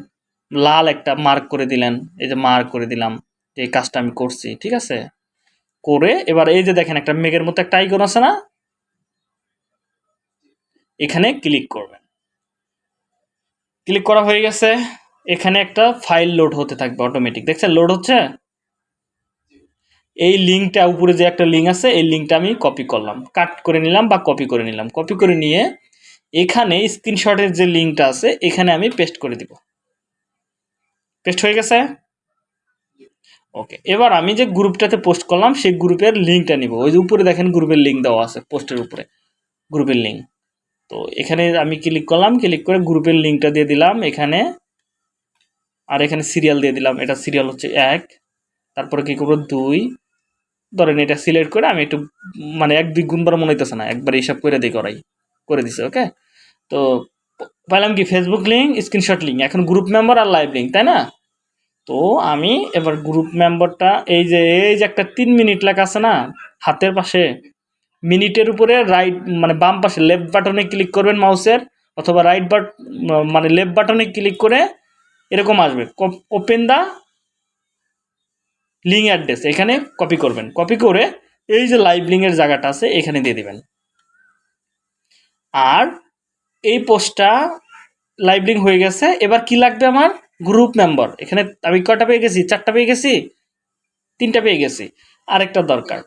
লাল একটা মার্ক করে দিলেন, এই যে মার্ক করে দিলাম। এই কাজটা আমি করছি, ঠিক আছে? করে এবার এই যে দেখেন একটা মেঘের মতো একটা আইকন আছে না? এখানে ক্লিক করবেন। ক্লিক করা হয়ে গেছে। এখানে একটা ফাইল লোড হতে থাকবে অটোমেটিক দেখছেন লোড হচ্ছে? এই লিঙ্কটা উপরে যে একটা লিঙ্ক আছে, এই লিঙ্কটা আমি কপি করলাম। কাট করে নিলাম বা কপি করে নিলাম। কপি করে নিয়ে এখানে স্ক্রিনশটের যে লিঙ্কটা আছে, এখানে আমি পেস্ট করে দিব। পেস্ট হয়ে গেছে? ওকে এবার আমি যে গ্রুপটাতে পোস্ট করলাম, সেই গ্রুপের লিঙ্কটা নিব। ওই যে উপরে দেখেন গ্রুপের লিঙ্ক দেওয়া আছে পোস্টের উপরে গ্রুপের লিঙ্ক তো এখানে আমি ক্লিক করলাম ক্লিক করে গ্রুপের লিঙ্কটা দিয়ে দিলাম, এখানে, আর এখানে সিরিয়াল দিয়ে দিলাম। এটা সিরিয়াল হচ্ছে এক, তারপরে কি করব? দুই, ধরেন এটা সিলেক্ট করে আমি একটু মানে এক, দুই গুণবার মনে হইতেছে না, একবার হিসাব করে দিই করাই, করে দিছে, ওকে? তো, পাইলাম কি ফেসবুক লিঙ্ক স্ক্রিনশট লিঙ্ক এখন গ্রুপ মেম্বার আর লাইভ লিঙ্ক তাই না? তো আমি এবার গ্রুপ মেম্বারটা এই যে এই যে একটা তিন মিনিট লেখা আছে না, হাতের পাশে মিনিটের উপরে রাইট মানে বাম পাশে লেফট বাটনে ক্লিক করবেন মাউসের অথবা রাইট বাট মানে লেফট বাটনে ক্লিক করে এরকম আসবে। ওপেন দা লিঙ্ক অ্যাড্রেস এখানে কপি করবেন। কপি করে এই যে লাইভ লিঙ্কের জায়গাটা আছে, এখানে দিয়ে দেবেন। আর এই পোস্টটা লাইভ লিঙ্ক হয়ে গেছে। এবার কি লাগবে আমার? Group member. এখানে আমি কয়টা পেয়ে গেছি? চারটা পেয়ে গেছি? তিনটা পেয়ে গেছি। আরেকটা দরকার।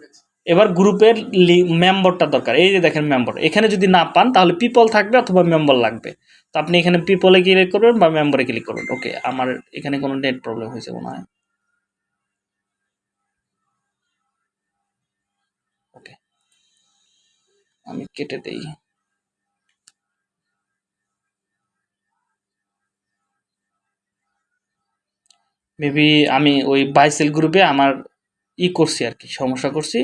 এবার গ্রুপের মেম্বারটা দরকার। এই যে দেখেন মেম্বার। এখানে যদি না পান, তাহলে পিপল থাকবে অথবা মেম্বার লাগবে। তো আপনি এখানে পিপলে ক্লিক করবেন বা মেম্বারে ক্লিক করবেন। ওকে আমার এখানে কোনো নেট প্রবলেম হয়েছে মনে হয়। ওকে আমি কেটে দেই। মেবি আমি ওই বাইসেল গ্রুপে আমার ই করছি আর কি, সমস্যা করছি।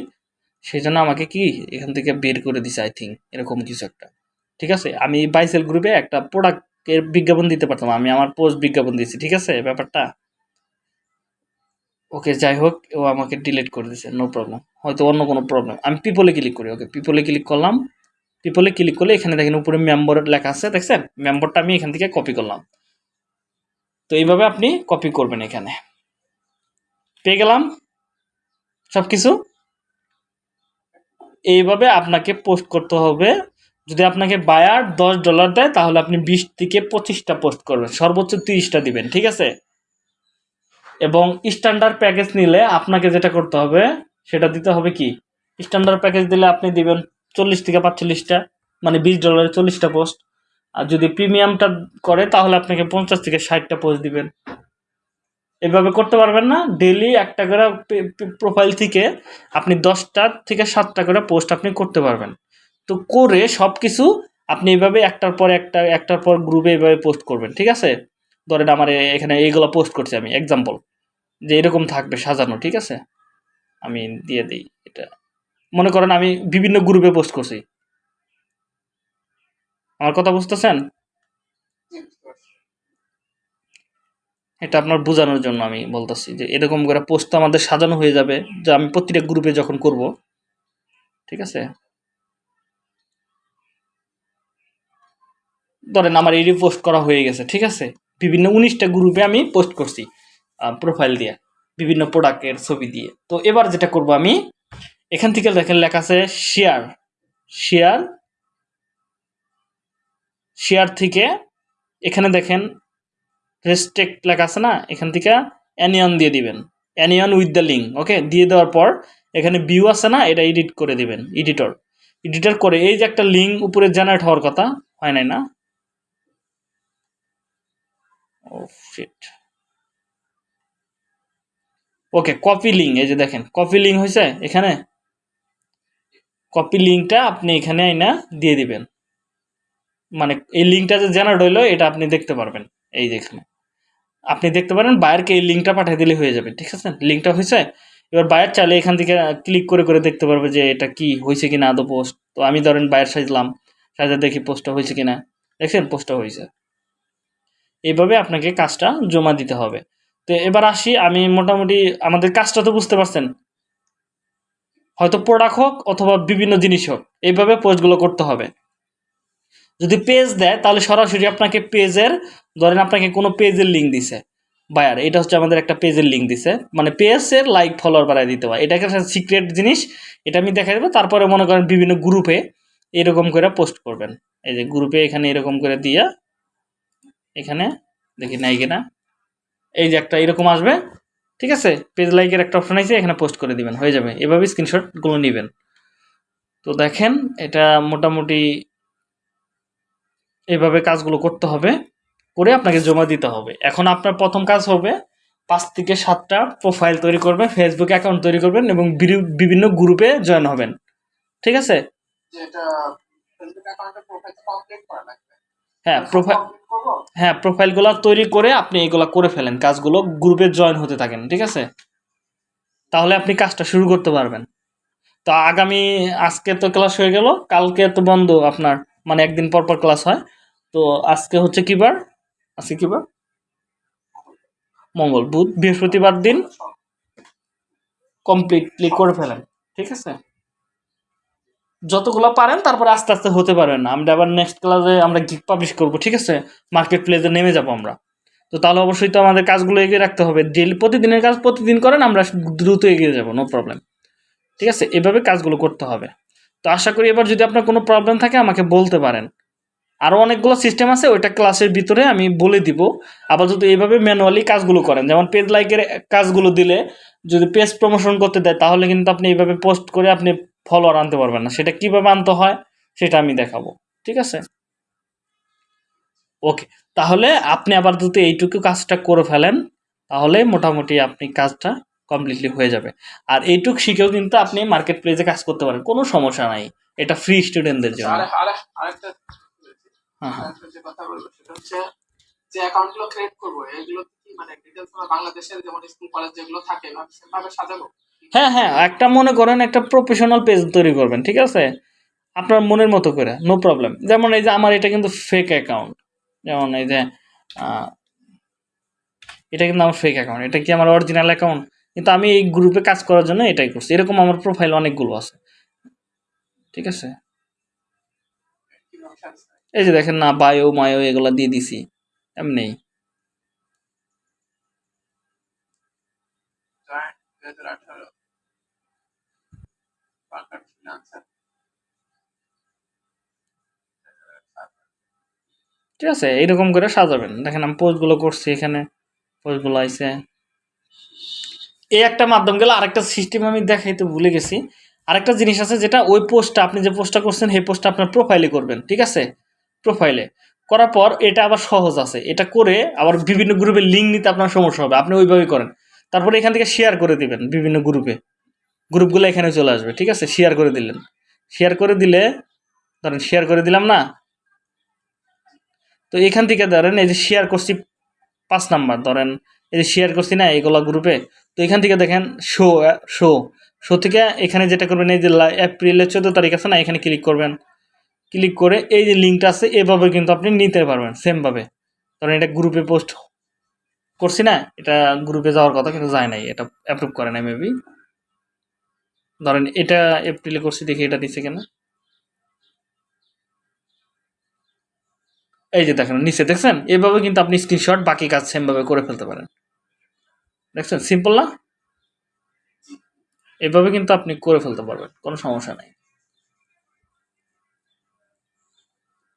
সেই জন্য আমাকে কি এখান থেকে বের করে দিছে আই থিঙ্ক এরকম কিছু একটা। ঠিক আছে? আমি বাইসেল গ্রুপে একটা প্রোডাক্টের বিজ্ঞাপন দিতে পারতাম, আমি আমার পোস্ট বিজ্ঞাপন দিয়েছি, ঠিক আছে? ব্যাপারটা? ওকে, যাই হোক, ও আমাকে ডিলিট করে দিয়েছে নো প্রবলেম হয়তো অন্য কোনো প্রবলেম আমি পিপলে ক্লিক করি, ওকে পিপলে ক্লিক করলাম। পিপলে ক্লিক করলে এখানে দেখেন উপরে মেম্বার লেখা আছে, দেখছেন? মেম্বারটা আমি এখান থেকে কপি করলাম। তো এইভাবে আপনি কপি করবেন এখানে। পেয়ে গেলাম সব কিছু এইভাবে আপনাকে পোস্ট করতে হবে। যদি আপনাকে বায়ার দশ ডলার দেয়, তাহলে আপনি বিশ থেকে পঁচিশটা পোস্ট করবেন। সর্বোচ্চ তিরিশটা দিবেন, ঠিক আছে? এবং স্ট্যান্ডার্ড প্যাকেজ নিলে আপনাকে যেটা করতে হবে, সেটা দিতে হবে কি? স্ট্যান্ডার্ড প্যাকেজ দিলে আপনি দিবেন চল্লিশ থেকে পাঁচচল্লিশটা মানে বিশ ডলারে চল্লিশটা পোস্ট আর যদি প্রিমিয়ামটা করে, তাহলে আপনাকে পঞ্চাশ থেকে ষাটটা পোস্ট দিবেন। এভাবে করতে পারবেন না। ডেলি একটা করে প্রোফাইল থেকে আপনি দশটা থেকে সাতটা করে পোস্ট আপনি করতে পারবেন। তো করে সব কিছু আপনি এভাবে একটার পর একটা, একটার পর গ্রুপে এভাবে পোস্ট করবেন, ঠিক আছে? ধরেন আমার এখানে এইগুলো পোস্ট করছি আমি এক্সাম্পল যে এরকম থাকবে সাজানো, ঠিক আছে? আমি দিয়ে দিই এটা। মনে করেন আমি বিভিন্ন গ্রুপে পোস্ট করছি। আমার কথা বুঝতেছেন। এটা আপনার বোঝানোর জন্য আমি বলতেছি যে এরকম করে পোস্ট তো আমাদের সাজানো হয়ে যাবে, যে আমি প্রতিটা গ্রুপে যখন করব, ঠিক আছে? ধরেন আমার এই পোস্ট করা হয়ে গেছে, ঠিক আছে? বিভিন্ন উনিশটা গ্রুপে আমি পোস্ট করছি প্রোফাইল দিয়ে, বিভিন্ন প্রোডাক্টের ছবি দিয়ে। তো এবার যেটা করব আমি, এখান থেকে দেখেন লেখা আছে শেয়ার শেয়ার শেয়ার থেকে, এখানে দেখেন রেস্ট্রিক্ট লেখা আছে না? এখান থেকে অ্যানিয়ন দিয়ে দিবেন। Anyone with the link okay দিয়ে দেওয়ার পর, এখানে ভিউ আছে না? এটা এডিট করে দিবেন এডিটর এডিটর করে, এই যে একটা লিঙ্ক উপরে জেনারেট হওয়ার কথা, হয় নাই না? ওকে কপি লিঙ্ক এই যে দেখেন কপি লিঙ্ক হয়েছে এখানে? কপি লিঙ্কটা আপনি এখানে আইনা দিয়ে দিবেন। মানে এই লিঙ্কটা যে জেনারেট হইল, এটা আপনি দেখতে পারবেন এই যে এখানে। আপনি দেখতে পারেন বায়ারকে এই লিঙ্কটা পাঠিয়ে দিলে হয়ে যাবে, ঠিক আছে? লিঙ্কটা হয়েছে, এবার বায়ার চাইলে এখান থেকে ক্লিক করে করে দেখতে পারবে যে এটা কি হয়েছে কিনা আদৌ পোস্ট তো আমি ধরেন বায়ার সাজলাম, সাজা দেখি পোস্টটা হয়েছে কিনা। দেখছেন পোস্টটা হয়েছে। এইভাবে আপনাকে কাজটা জমা দিতে হবে। তো এবার আসি, আমি মোটামুটি আমাদের কাজটা তো বুঝতে পারছেন। হয়তো প্রোডাক্ট হোক অথবা বিভিন্ন জিনিস হোক, এইভাবে পোস্টগুলো করতে হবে। যদি পেজ দেয়, তাহলে সরাসরি আপনাকে পেজের ধরেন আপনাকে কোনো পেজের লিঙ্ক দিছে। বায়ার এটা হচ্ছে আমাদের একটা পেজের লিঙ্ক দিছে। মানে পেজের লাইক ফলোয়ার বাড়ায় দিতে হয়। এটা একটা সিক্রেট জিনিস। এটা আমি দেখা দেবো। তারপরে মনে করেন বিভিন্ন গ্রুপে এরকম করে পোস্ট করবেন। এই যে গ্রুপে এখানে এরকম করে দিয়া, এখানে, দেখি নাই কিনা। এই যে একটা এরকম আসবে। ঠিক আছে? পেজ লাইকের একটা অপশন আছে, এখানে পোস্ট করে দিবেন। হয়ে যাবে। এভাবে স্ক্রিনশটগুলো নেবেন। তো দেখেন, এটা মোটামুটি এইভাবে কাজগুলো করতে হবে করে আপনাকে জমা দিতে হবে। এখন আপনার প্রথম কাজ হবে পাঁচ থেকে সাতটা প্রোফাইল তৈরি করবেন ফেসবুক অ্যাকাউন্ট তৈরি করবেন এবং বিভিন্ন গ্রুপে জয়েন হবেন। ঠিক আছে? হ্যাঁ প্রোফাইল হ্যাঁ প্রোফাইলগুলো তৈরি করে আপনি এগুলো করে ফেলেন কাজগুলো গ্রুপে জয়েন হতে থাকেন ঠিক আছে? তাহলে আপনি কাজটা শুরু করতে পারবেন। তো আগামী আজকে তো ক্লাস হয়ে গেল কালকে তো বন্ধ আপনার। মানে একদিন পর পর ক্লাস হয়। তো আজকে হচ্ছে কি বার? আজকে কি বার? মঙ্গল বুধ বৃহস্পতিবার দিন কমপ্লিটলি করে ফেলেন ঠিক আছে? যতগুলো পারেন তারপরে আস্তে আস্তে হতে পারবেন না। আমরা আবার নেক্সট ক্লাসে আমরা গিক পাবলিশ করব ঠিক আছে? মার্কেট প্লেসে নেমে যাব আমরা। তো তাহলে অবশ্যই তো আমাদের কাজগুলো এগিয়ে রাখতে হবে। ডেলি প্রতিদিনের কাজ প্রতিদিন করেন আমরা দ্রুত এগিয়ে যাব নো প্রবলেম ঠিক আছে? এভাবে কাজগুলো করতে হবে। তো আশা করি এবার যদি আপনার কোনো প্রবলেম থাকে, আমাকে বলতে পারেন। আরও অনেকগুলো সিস্টেম আছে, ওইটা ক্লাসের ভিতরে আমি বলে দিব। আবার যদি এইভাবে ম্যানুয়ালি কাজগুলো করেন, যেমন পেজ লাইকের কাজগুলো দিলে যদি পেজ প্রমোশন করতে দেয়, তাহলে কিন্তু আপনি এইভাবে পোস্ট করে আপনি ফলোয়ার আনতে পারবেন না। সেটা কীভাবে আনতে হয়, সেটা আমি দেখাবো। ঠিক আছে? ওকে তাহলে আপনি আবার যদি এইটুকু কাজটা করে ফেলেন। তাহলে মোটামুটি আপনি কাজটা কমপ্লিটলি হয়ে যাবে। আর এইটুক শিখেও কিন্তু আপনি মার্কেট প্লেসে কাজ করতে পারেন কোনো সমস্যা নাই। এটা ফ্রি স্টুডেন্টদের জন্য।
আরে আরেকটা
হ্যাঁ হ্যাঁ।
যে ক্রিয়েট করব এগুলো কি মানে ডিটেলস বাংলাদেশের যেমন স্কুল কলেজ যেগুলো থাকে ভাবে সাজাবো?
হ্যাঁ হ্যাঁ একটা মনে করেন একটা প্রফেশনাল পেজ তৈরি করবেন ঠিক আছে? আপনার মনের মতো করে নো প্রবলেম যেমন এই যে আমার এটা কিন্তু ফেক অ্যাকাউন্ট যেমন এই যে এটা কিন্তু আমার ফেক অ্যাকাউন্ট এটা কি আমার অরিজিনাল অ্যাকাউন্ট কিন্তু আমি এই গ্রুপে কাজ করার জন্য এটাই করছি। এরকম আমার প্রোফাইল অনেকগুলো আছে। ঠিক আছে? এই যে দেখেন না বায়ো মায়ো এগুলো দিয়ে দিছি। এমনি। ঠিক আছে? এইরকম করে সাজাবেন। দেখেন আমি পোস্টগুলো করছি এখানে। পোস্টগুলো আইছে। এই একটা মাধ্যম গেলে আরেকটা সিস্টেম আমি দেখাইতে ভুলে গেছি। আরেকটা জিনিস আছে যেটা ওই পোস্টটা আপনি যে পোস্টটা করছেন, সেই পোস্টটা আপনার প্রোফাইলে করবেন, ঠিক আছে? প্রোফাইলে করার পর এটা আবার সহজ আছে। এটা করে আবার বিভিন্ন গ্রুপে লিঙ্ক নিতে আপনার সমস্যা হবে। আপনি ওইভাবেই করেন। তারপরে এখান থেকে শেয়ার করে দিবেন বিভিন্ন গ্রুপে গ্রুপগুলো এখানে চলে আসবে, ঠিক আছে? শেয়ার করে দিলেন। শেয়ার করে দিলে, ধরেন শেয়ার করে দিলাম না? তো এখান থেকে ধরেন এই যে শেয়ার করছি পাঁচ নাম্বার, ধরেন এই যে শেয়ার করছি না এইগুলা গ্রুপে তো এখান থেকে দেখেন শো শো শো থেকে এখানে যেটা করবেন, এই যে এপ্রিলের চোদ্দ তারিখ আছে না, এখানে ক্লিক করবেন। ক্লিক করে এই যে লিঙ্কটা আছে, এভাবে কিন্তু আপনি নিতে পারবেন সেমভাবে ধরেন এটা গ্রুপে পোস্ট করছি না, এটা গ্রুপে যাওয়ার কথা কিন্তু যায় নাই, এটা অ্যাপ্রুভ করে নাই মেবি ধরেন এটা এপ্রিলে করছি, দেখি এটা দিছে কেন। এই যে দেখেন, নিচে দেখছেন? এভাবে কিন্তু আপনি স্ক্রিনশট বাকি কাজ সেমভাবে করে ফেলতে পারেন। দেখছেন সিম্পল না? এভাবে কিন্তু আপনি করে ফেলতে পারবেন, কোনো সমস্যা নেই।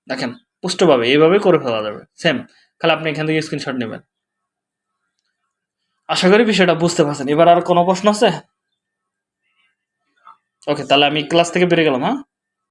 দেখেন, পুষ্টভাবে এইভাবে করে ফেলা যাবে সেম খালি আপনি এখান থেকে স্ক্রিনশট নেবেন। আশা করি বিষয়টা বুঝতে পারছেন। এবার আর কোনো প্রশ্ন আছে? ওকে তাহলে আমি ক্লাস থেকে বেরিয়ে গেলাম হ্যাঁ?